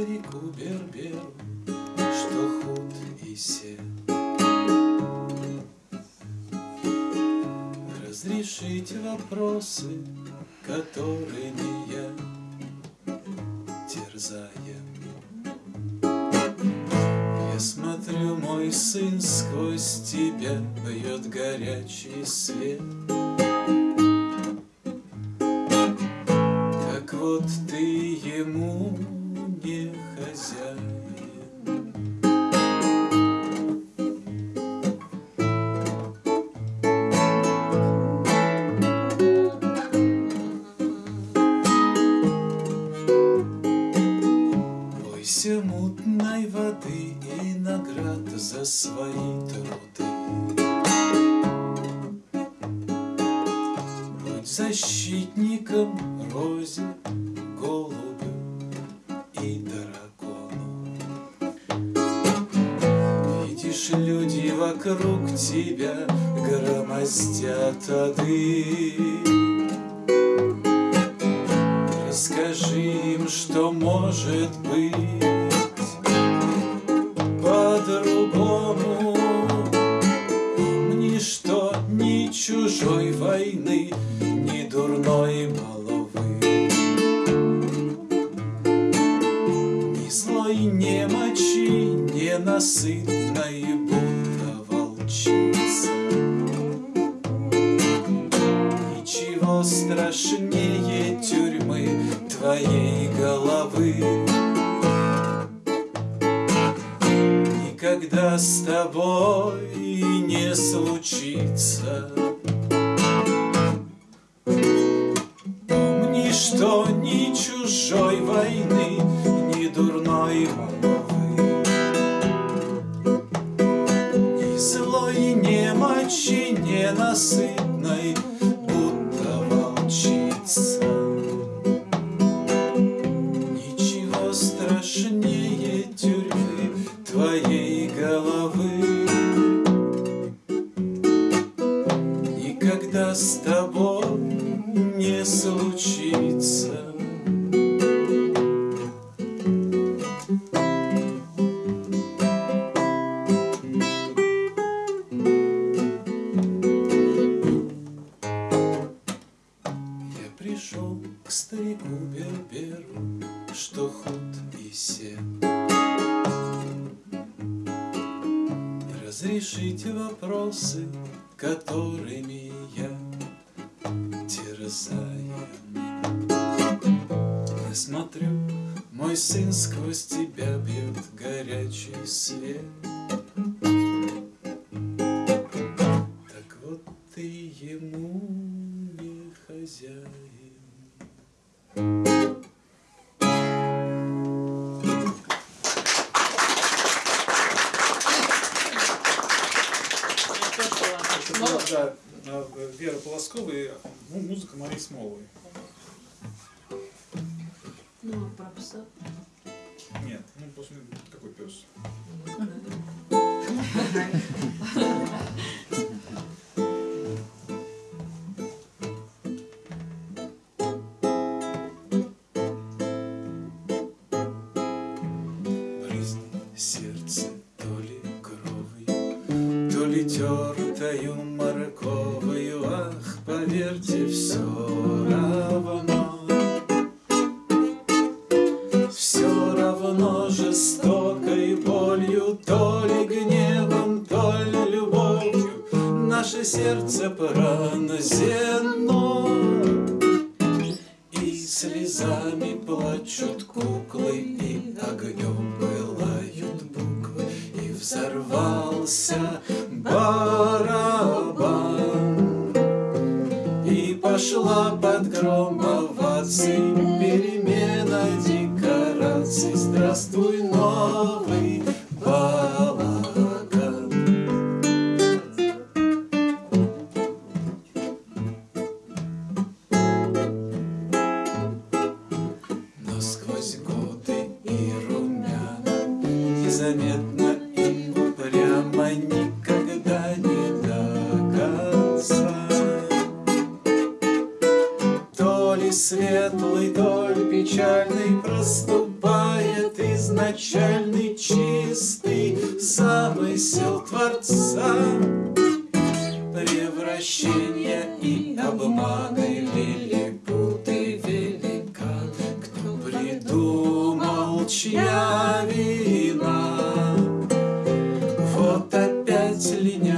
старику Берберу, что худ и сед. Разрешите вопросы, которыми я терзаем. Я смотрю, мой сын, сквозь тебя бьет горячий свет. Как вот ты ему Бойся мутной воды и наград за свои труды. Будь защитником розе, голубю и дракону. Видишь, люди вокруг тебя громоздят ады. Расскажи им, что может быть ни чужой войны, ни дурной маловы, ни злой немочи, ненасытной будто волчица. Ничего страшнее тюрьмы твоей головы Никогда с тобой не случится. Помни, что ни чужой войны, ни дурной молвы Ни злой немочи ненасытной, Разрешите вопросы, которыми я терзаю. Я смотрю, мой сын сквозь тебя бьет горячий свет. Да, э, Вера Полоскова и ну, музыка Марии Смоловой. Ну, а про пса? Нет, ну после какой пес? Сердце то ли кровью, то ли тертою морковою, ах, поверьте, все равно. Все равно жестокой болью, то ли гневом, то ли любовью, наше сердце пронзено. И слезами пошла под гром оваций перемена декораций. Здравствуй, новый изначальный чистый замысел Творца. Превращение и обманы лилипут великан, кто придумал чья вина. Вот опять линия.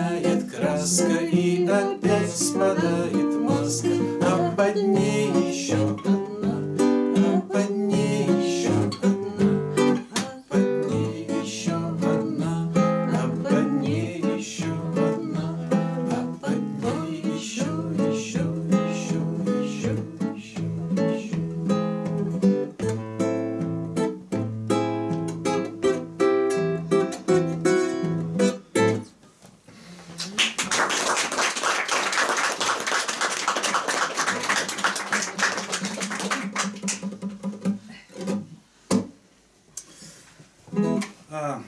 А,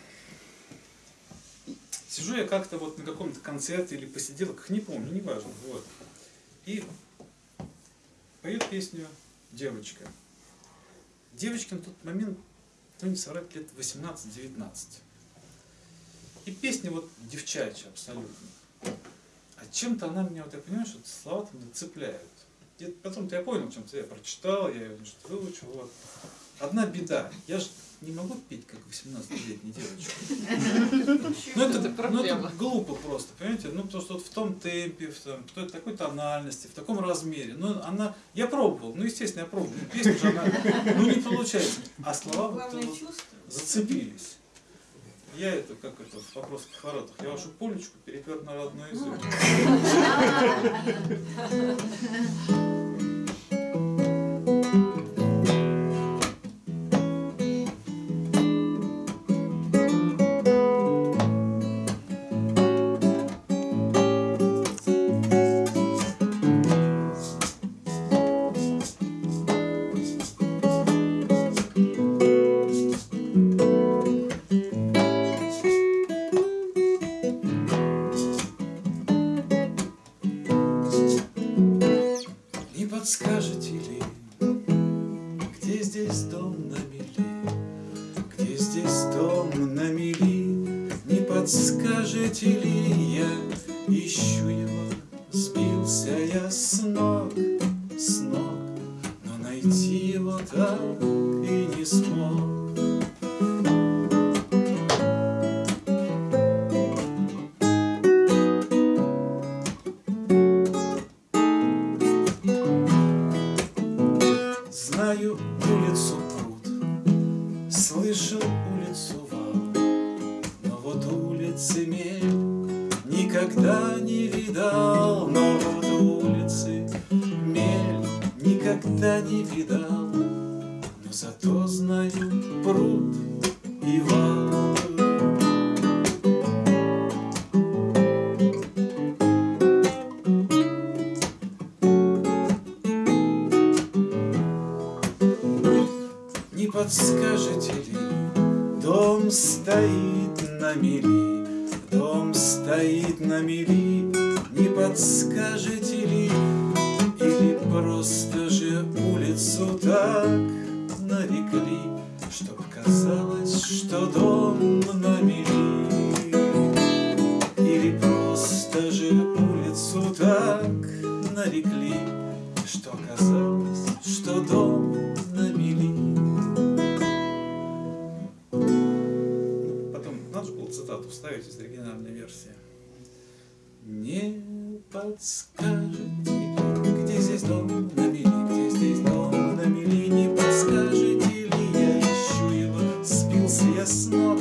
сижу я как-то вот на каком-то концерте или посиделках, не помню, неважно. Вот. И поет песню девочка. Девочке на тот момент, ну не соврать, лет 18-19. И песня вот девчачья абсолютно. А чем-то она меня, вот я понимаю, что слова там цепляют. Потом-то я понял, чем-то я прочитал, я ее значит, выучил. Вот. Одна беда. Я же не могу петь, как 18-летняя девочка. Ну это, ну, это глупо просто, понимаете? Ну, потому что вот в том темпе, в, том, в такой тональности, в таком размере. Ну, она... Я пробовал, ну, естественно, я пробовал. Ну, Песня же, она... Ну, не получается. А слова вот, зацепились. Я это, как это, в вопросах воротах, я вашу полечку перепер на родной язык. Здесь дом на мели? Где здесь дом на мели? Не подскажете ли, никогда не видал, но вот улицы мель никогда не видал, но зато знаю пруд и вал. Не подскажете ли, дом стоит на мели, стоит на мели, не подскажете ли, или просто же улицу так нарекли, чтоб казалось, что дом на мели, или просто же улицу так нарекли, что казалось, что дом подскажете где здесь дом на мели, где здесь дом на мели, не подскажете ли, я ищу его, сбился я с ног,